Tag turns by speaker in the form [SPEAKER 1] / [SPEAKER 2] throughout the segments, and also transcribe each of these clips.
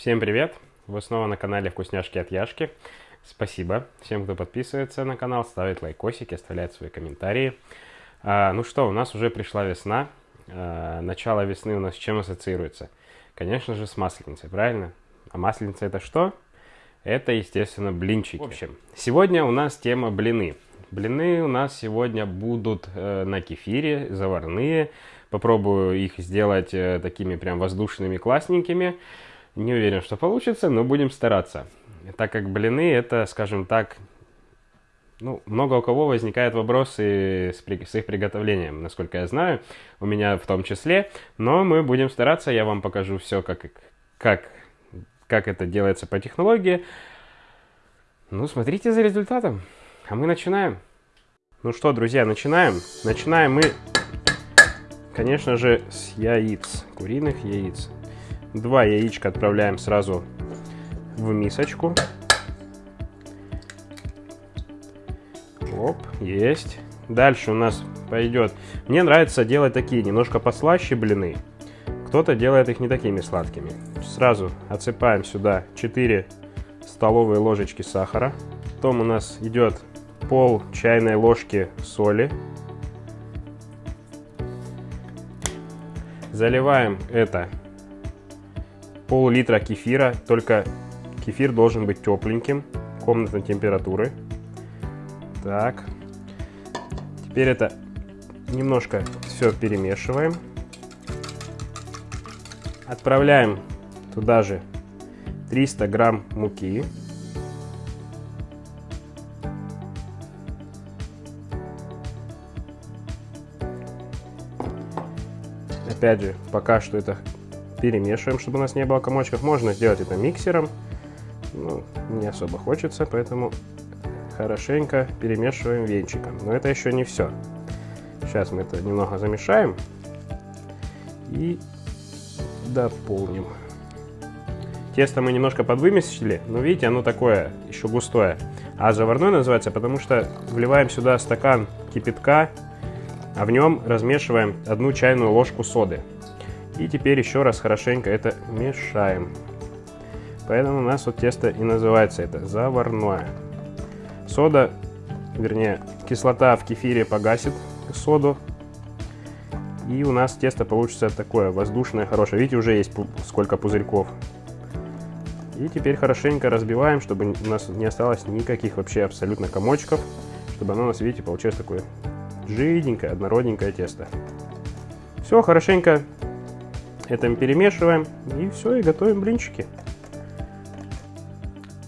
[SPEAKER 1] Всем привет! Вы снова на канале Вкусняшки от Яшки. Спасибо всем, кто подписывается на канал, ставит лайкосики, оставляет свои комментарии. А, ну что, у нас уже пришла весна. А, начало весны у нас с чем ассоциируется? Конечно же, с масленицей, правильно? А масленица это что? Это, естественно, блинчики. В общем, сегодня у нас тема блины. Блины у нас сегодня будут э, на кефире, заварные. Попробую их сделать э, такими прям воздушными, классненькими. Не уверен, что получится, но будем стараться. Так как блины это, скажем так, ну, много у кого возникает вопросы с, с их приготовлением, насколько я знаю, у меня в том числе. Но мы будем стараться, я вам покажу все, как, как, как это делается по технологии. Ну, смотрите за результатом. А мы начинаем. Ну что, друзья, начинаем. Начинаем мы, конечно же, с яиц, куриных яиц. Два яичка отправляем сразу в мисочку. Оп, есть. Дальше у нас пойдет... Мне нравится делать такие немножко послаще блины. Кто-то делает их не такими сладкими. Сразу отсыпаем сюда 4 столовые ложечки сахара. Потом у нас идет пол чайной ложки соли. Заливаем это пол-литра кефира, только кефир должен быть тепленьким, комнатной температуры. Так, теперь это немножко все перемешиваем. Отправляем туда же 300 грамм муки. Опять же, пока что это перемешиваем, чтобы у нас не было комочков. Можно сделать это миксером, ну, не особо хочется, поэтому хорошенько перемешиваем венчиком. Но это еще не все. Сейчас мы это немного замешаем и дополним. Тесто мы немножко подвымесили, но видите, оно такое еще густое. А заварной называется, потому что вливаем сюда стакан кипятка, а в нем размешиваем одну чайную ложку соды. И теперь еще раз хорошенько это мешаем. Поэтому у нас вот тесто и называется это заварное. Сода, вернее, кислота в кефире погасит соду. И у нас тесто получится такое воздушное, хорошее. Видите, уже есть сколько пузырьков. И теперь хорошенько разбиваем, чтобы у нас не осталось никаких вообще абсолютно комочков. Чтобы оно у нас, видите, получилось такое жиденькое, однородненькое тесто. Все, хорошенько это мы перемешиваем и все, и готовим блинчики.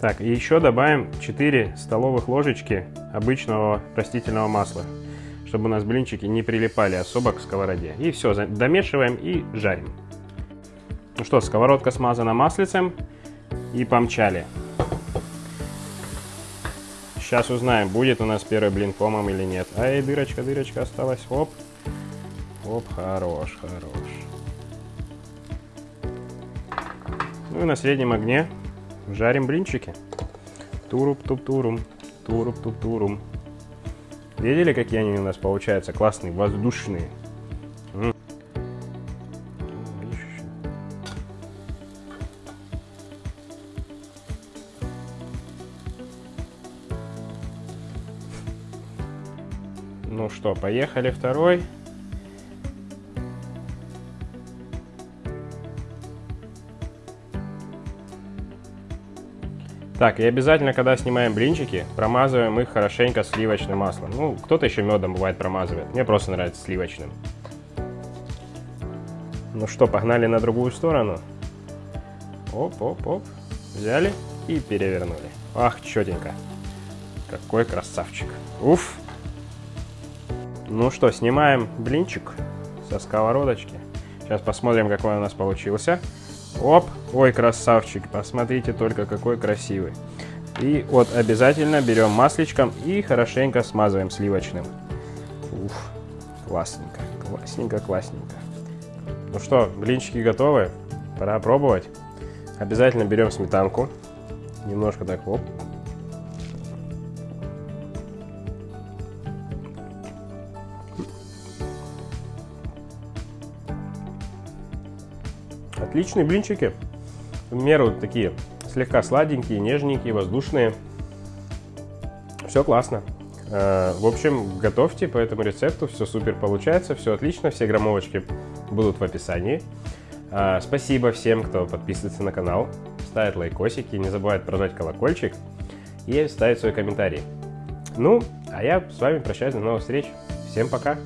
[SPEAKER 1] Так, и еще добавим 4 столовых ложечки обычного растительного масла, чтобы у нас блинчики не прилипали особо к сковороде. И все, домешиваем и жарим. Ну что, сковородка смазана маслицем и помчали. Сейчас узнаем, будет у нас первый блин комом или нет. Ай, дырочка, дырочка осталась. Оп. Оп, хорош, хорош. Ну и на среднем огне жарим блинчики. Туруп-туп-турум, туруп-туп-турум. Видели, какие они у нас получаются? Классные, воздушные. Ну что, поехали второй. Так, и обязательно, когда снимаем блинчики, промазываем их хорошенько сливочным маслом. Ну, кто-то еще медом бывает промазывает. Мне просто нравится сливочным. Ну что, погнали на другую сторону. Оп-оп-оп. Взяли и перевернули. Ах, четенько. Какой красавчик. Уф. Ну что, снимаем блинчик со сковородочки. Сейчас посмотрим, какой у нас получился. Оп, ой, красавчик, посмотрите только, какой красивый. И вот обязательно берем масличком и хорошенько смазываем сливочным. Уф, классненько, классненько, классненько. Ну что, блинчики готовы? Пора пробовать. Обязательно берем сметанку. Немножко так, оп, Отличные блинчики. в меру такие слегка сладенькие, нежненькие, воздушные. Все классно. Э, в общем, готовьте по этому рецепту, все супер получается, все отлично, все граммовочки будут в описании. Э, спасибо всем, кто подписывается на канал, ставит лайкосики, не забывает прожать колокольчик и ставить свой комментарий. Ну, а я с вами прощаюсь, до новых встреч. Всем пока!